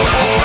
oh you.